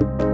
you